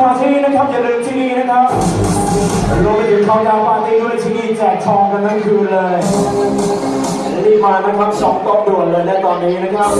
ปาร์ตี้นะครับอย่าลืมที่นี่นะครับรวมไปถึงเขาดาวปาร์ตี้ด้วยที่นี่แจกทองกันทั้งคืนเลยรีบมานะครับสองโต๊ะด่วนเลยและตอนนี้นะครับ